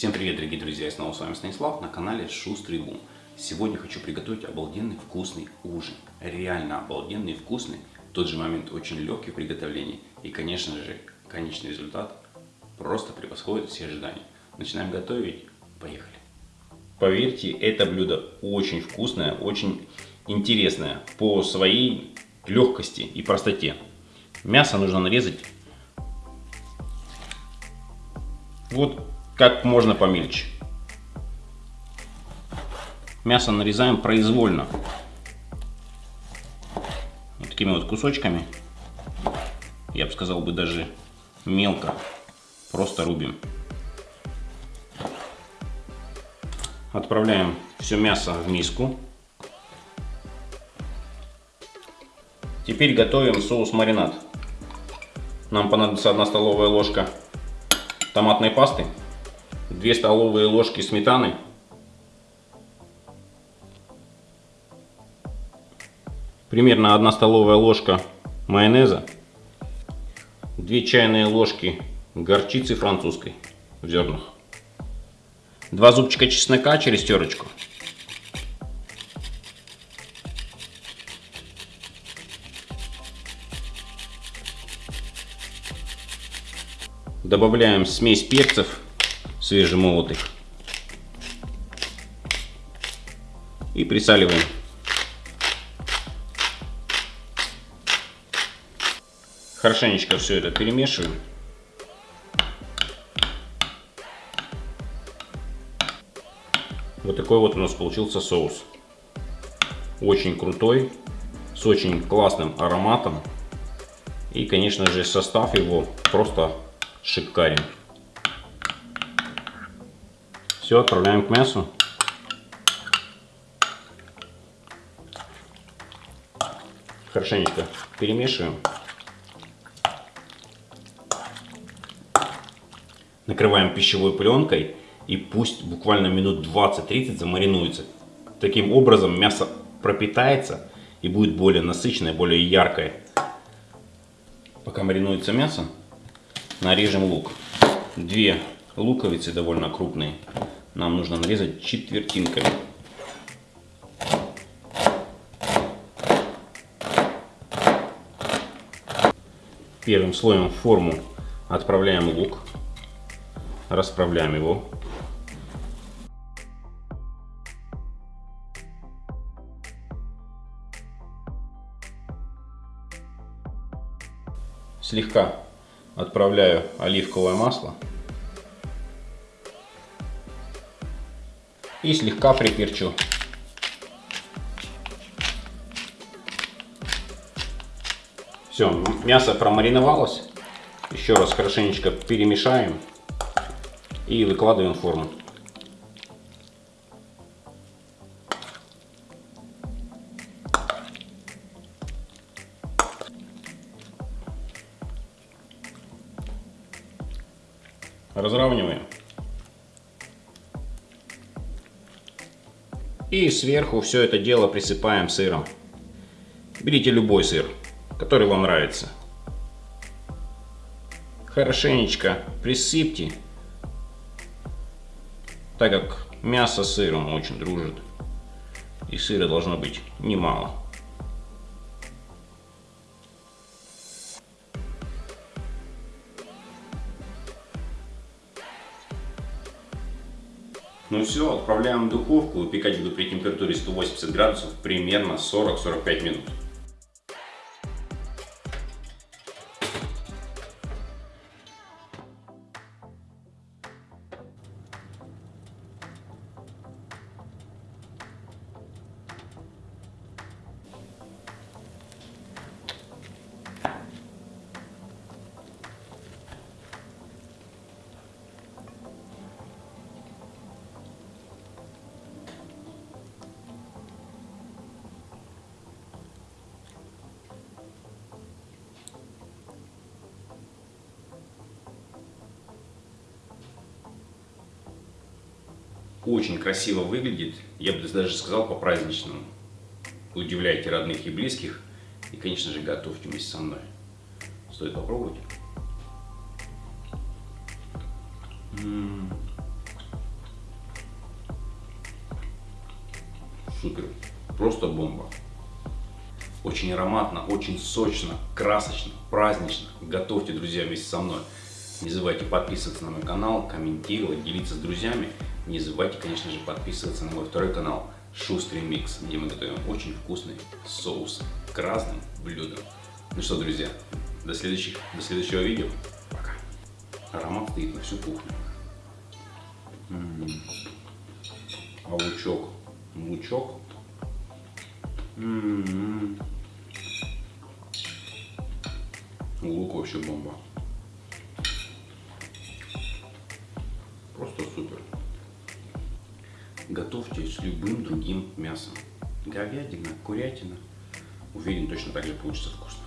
Всем привет, дорогие друзья! Я снова с вами Станислав на канале Шустрый Бум. Сегодня хочу приготовить обалденный вкусный ужин. Реально обалденный вкусный. В тот же момент очень легкий в приготовлении. И, конечно же, конечный результат просто превосходит все ожидания. Начинаем готовить. Поехали! Поверьте, это блюдо очень вкусное, очень интересное по своей легкости и простоте. Мясо нужно нарезать вот как можно помельче. Мясо нарезаем произвольно. Вот такими вот кусочками. Я бы сказал бы даже мелко. Просто рубим. Отправляем все мясо в миску. Теперь готовим соус маринад. Нам понадобится 1 столовая ложка томатной пасты, 2 столовые ложки сметаны, примерно 1 столовая ложка майонеза, 2 чайные ложки горчицы французской в зернах, 2 зубчика чеснока через терочку, Добавляем смесь перцев свежемолотых. И присаливаем. Хорошенечко все это перемешиваем. Вот такой вот у нас получился соус. Очень крутой, с очень классным ароматом. И, конечно же, состав его просто шикарен. Все, отправляем к мясу. Хорошенечко перемешиваем. Накрываем пищевой пленкой и пусть буквально минут 20-30 замаринуется. Таким образом мясо пропитается и будет более насыщенное, более яркое. Пока маринуется мясо, нарежем лук. Две луковицы довольно крупные. Нам нужно нарезать четвертинками. Первым слоем в форму отправляем лук. Расправляем его. Слегка отправляю оливковое масло и слегка приперчу. Все, мясо промариновалось. Еще раз хорошенечко перемешаем и выкладываем в форму. Разравниваем. И сверху все это дело присыпаем сыром. Берите любой сыр, который вам нравится. Хорошенечко присыпьте, так как мясо с сыром очень дружит. И сыра должно быть немало. Ну все, отправляем в духовку. Выпекать буду при температуре 180 градусов примерно 40-45 минут. Очень красиво выглядит, я бы даже сказал по-праздничному. Удивляйте родных и близких. И, конечно же, готовьте вместе со мной. Стоит попробовать. М-м. Супер. Просто бомба. Очень ароматно, очень сочно, красочно, празднично. Готовьте, друзья, вместе со мной. Не забывайте подписываться на мой канал, комментировать, делиться с друзьями. Не забывайте, конечно же, подписываться на мой второй канал Шустрый Микс, где мы готовим очень вкусный соус к разным блюдам. Ну что, друзья, до, следующих, до следующего видео. Пока. Аромат стоит на всю кухню. М -м -м. А лучок, лучок. М -м -м. Лук вообще бомба. Просто супер. Готовьте с любым другим мясом. Говядина, курятина. Уверен, точно так же получится вкус.